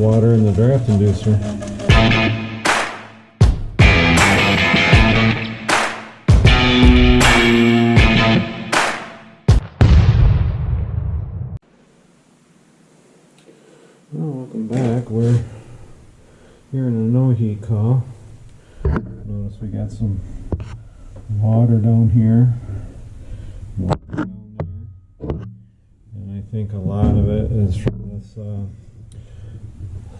water in the draft inducer. Well, welcome back. We're here in a no heat call. Notice we got some water down here. And I think a lot of it is from this. Uh,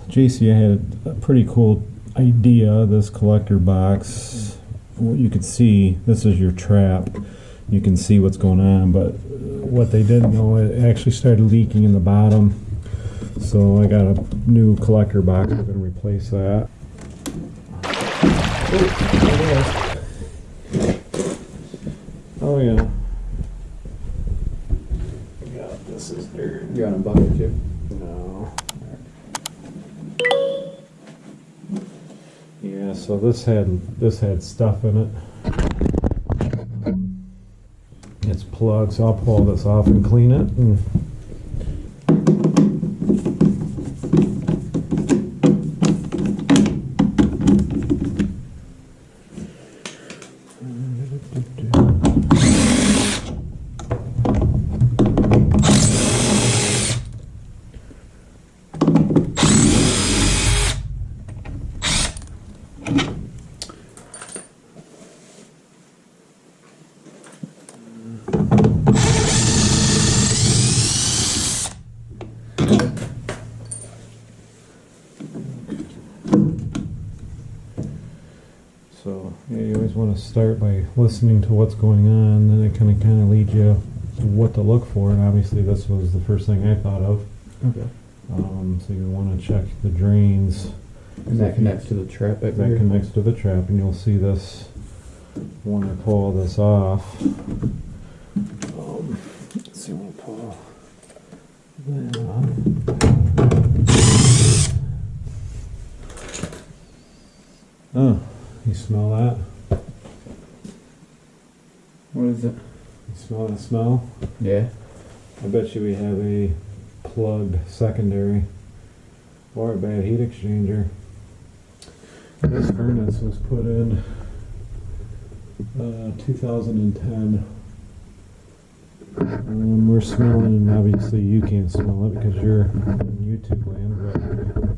JCI had a pretty cool idea. This collector box. What you could see, this is your trap. You can see what's going on, but what they didn't know, it actually started leaking in the bottom. So I got a new collector box. We're going to replace that. Oh, oh yeah. Yeah, this is dirt. You're on a bucket too. No. Yeah, so this had this had stuff in it. It's plugged, so I'll pull this off and clean it. And So yeah, you always want to start by listening to what's going on, then it kind of kind of leads you to what to look for. And obviously, this was the first thing I thought of. Okay. Um, so you want to check the drains. And that connects to the trap That there. connects to the trap, and you'll see this when I pull this off. Um, let's see when I pull that off. Oh, you smell that? What is it? You smell that smell? Yeah. I bet you we have a plugged secondary or a bad heat exchanger. This furnace was put in uh, 2010. Um, we're smelling, and obviously you can't smell it because you're in YouTube land, but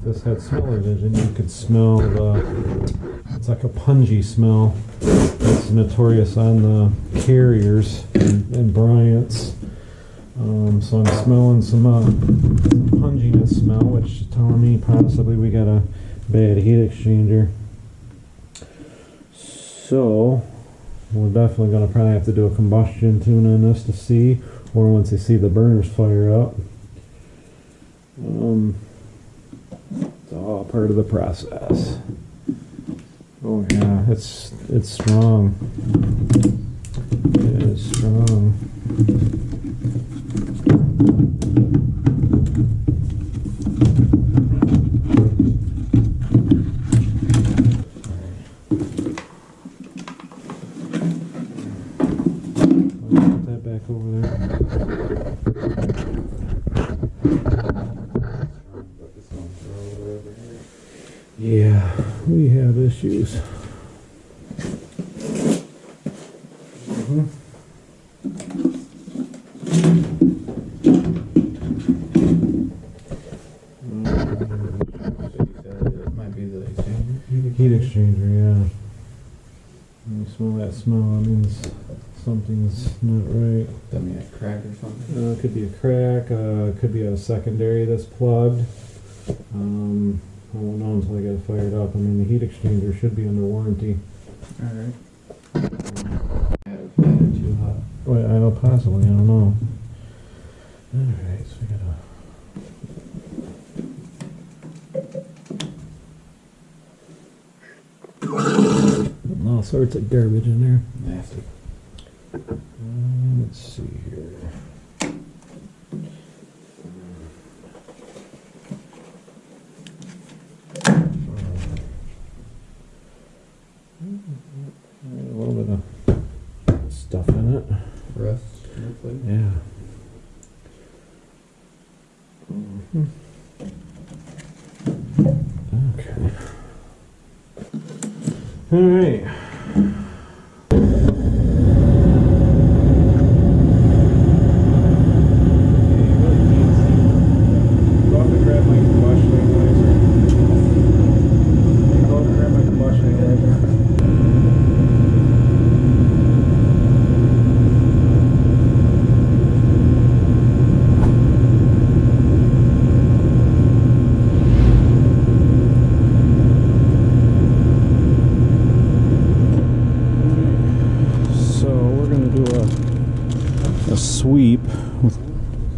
this had smell-o-vision, you could smell the, it's like a pungy smell. It's notorious on the carriers and, and Bryant's. Um, so I'm smelling some uh, punginess smell, which is telling me possibly we got a bad heat exchanger. So we're definitely going to probably have to do a combustion tune on this to see, or once you see the burners fire up. Um, it's all part of the process. Oh yeah, it's it's strong. It is strong. Put that back over there. Yeah, we have issues. It might be the. Heat exchanger, yeah. When you smell that smell, that means something's not right. That mean a crack or something. Uh, it could be a crack, uh, it could be a secondary that's plugged. Um, I won't know until I get it fired up. I mean, the heat exchanger should be under warranty. Alright. Have had it too hot. Well, I don't possibly, I don't know. Alright, so we gotta. Putting All sorts of garbage in there. Nasty. Um, let's see here. A little bit of stuff in it. Rust. hopefully. Yeah. Mhm. All right. Go up and grab my combustion analyzer. Go up and grab my combustion analyzer. So we're gonna do a a sweep with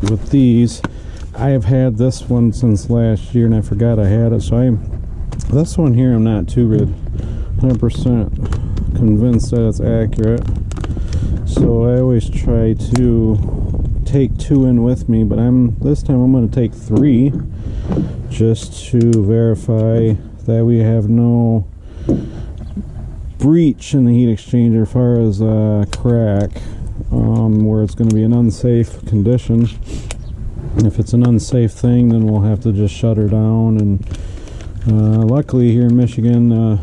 with these. I have had this one since last year and I forgot I had it. So I'm this one here I'm not too rid 100% convinced that it's accurate. So I always try to take two in with me, but I'm this time I'm going to take three just to verify that we have no breach in the heat exchanger as far as uh, crack um, where it's going to be an unsafe condition. If it's an unsafe thing then we'll have to just shut her down and uh, luckily here in Michigan uh,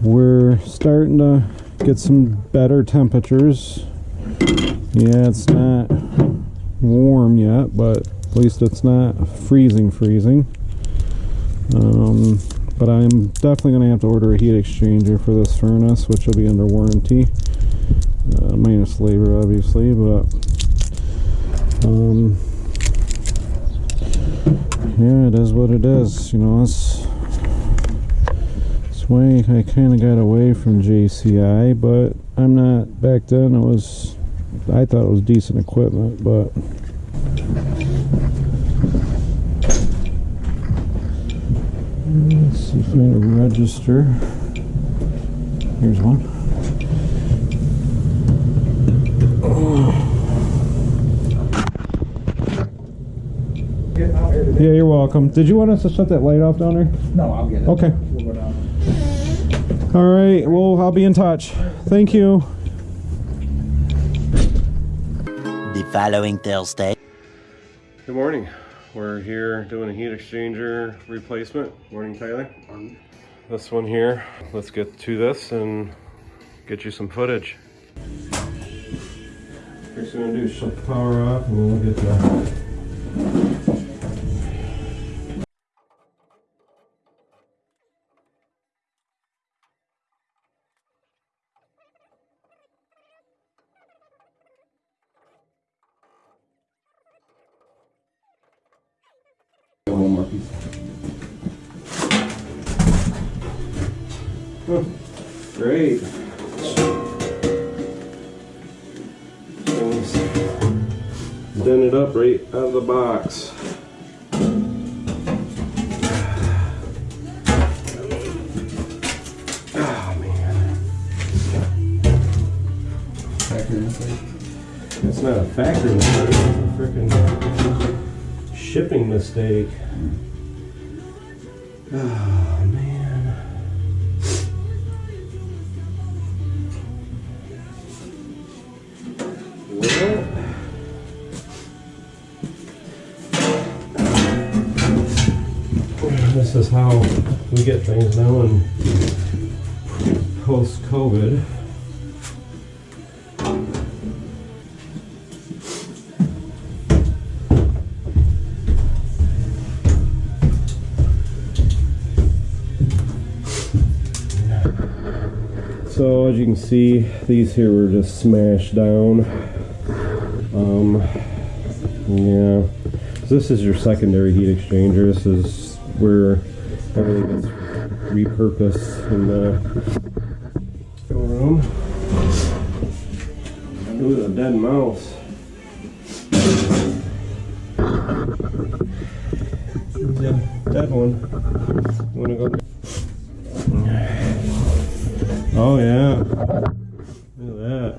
we're starting to get some better temperatures. Yeah it's not warm yet but at least it's not freezing freezing. Um, but I'm definitely going to have to order a heat exchanger for this furnace, which will be under warranty, uh, minus labor, obviously. But um, yeah, it is what it is. You know, that's why I kind of got away from JCI, but I'm not. Back then, it was I thought it was decent equipment, but. Let's see if I register. Here's one. Yeah, you're welcome. Did you want us to shut that light off down there? No, I'll get it. Okay. We'll go down. All right. Well, I'll be in touch. Thank you. The following Thursday. Good morning. We're here doing a heat exchanger replacement. Morning, Tyler. This one here. Let's get to this and get you some footage. First, we're gonna do is shut the power off, and then we'll get the. Done it up right out of the box. Oh man. Factory mistake. Not a factory mistake, it's a freaking shipping mistake. Get things now in post COVID. So as you can see, these here were just smashed down. Um, yeah, this is your secondary heat exchanger. This is where everything gets repurposed in the showroom. Ooh, a dead mouse. Yeah, dead one. Wanna go? Oh yeah. Look at that.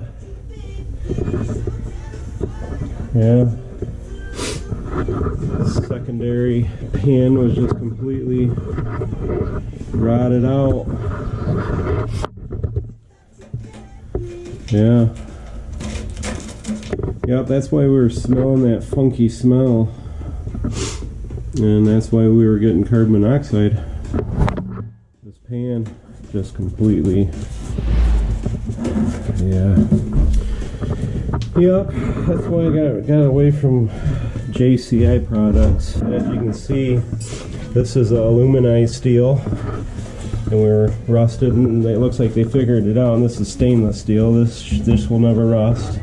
Yeah. Secondary pan was just completely it out. Yeah. Yep, that's why we were smelling that funky smell. And that's why we were getting carbon monoxide. This pan. just completely. Yeah. Yep, that's why I got got away from JCI products. As you can see, this is aluminized steel, and we're rusted. And it looks like they figured it out. And this is stainless steel. This this will never rust.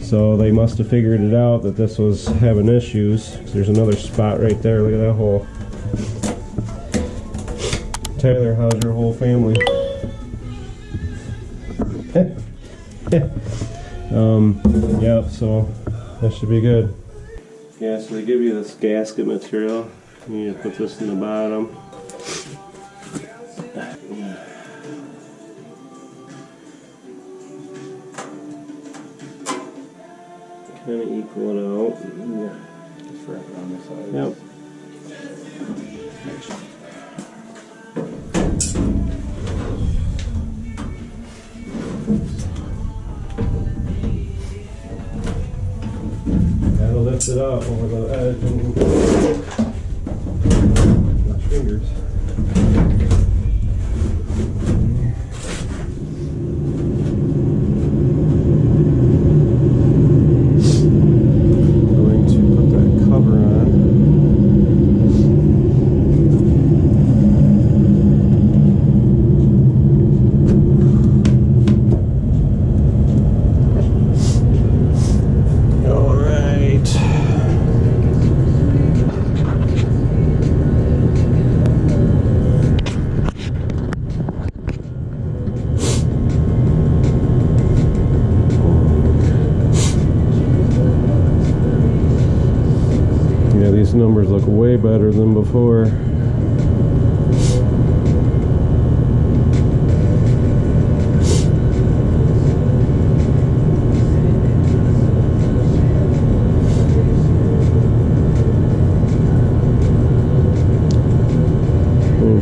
So they must have figured it out that this was having issues. There's another spot right there. Look at that hole. Tyler, how's your whole family? um, yep, so that should be good. Yeah, so they give you this gasket material. You put this in the bottom. Kind of equal it out. Yeah. Just wrap it on the side. Yep. That'll lift it up over the edge fingers. Going to put that cover on. All right. Yeah, these numbers look than before.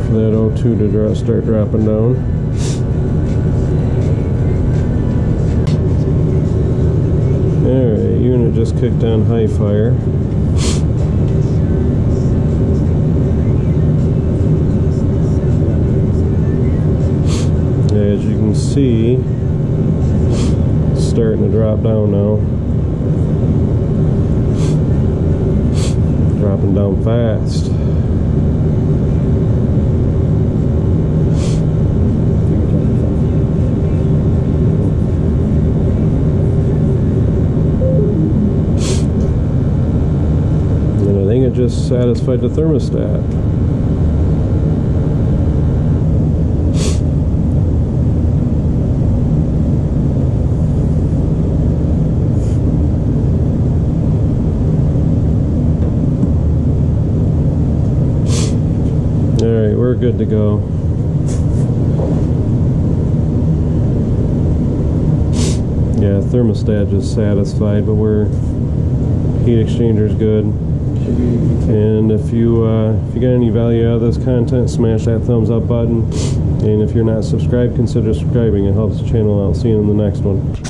For that O2 to start dropping down. Alright, unit just kicked on high fire. See, it's starting to drop down now. Dropping down fast. And I think it just satisfied the thermostat. Alright, we're good to go. Yeah, thermostat just satisfied, but we're heat exchanger's good. And if you uh, if you got any value out of this content, smash that thumbs up button. And if you're not subscribed, consider subscribing. It helps the channel out. See you in the next one.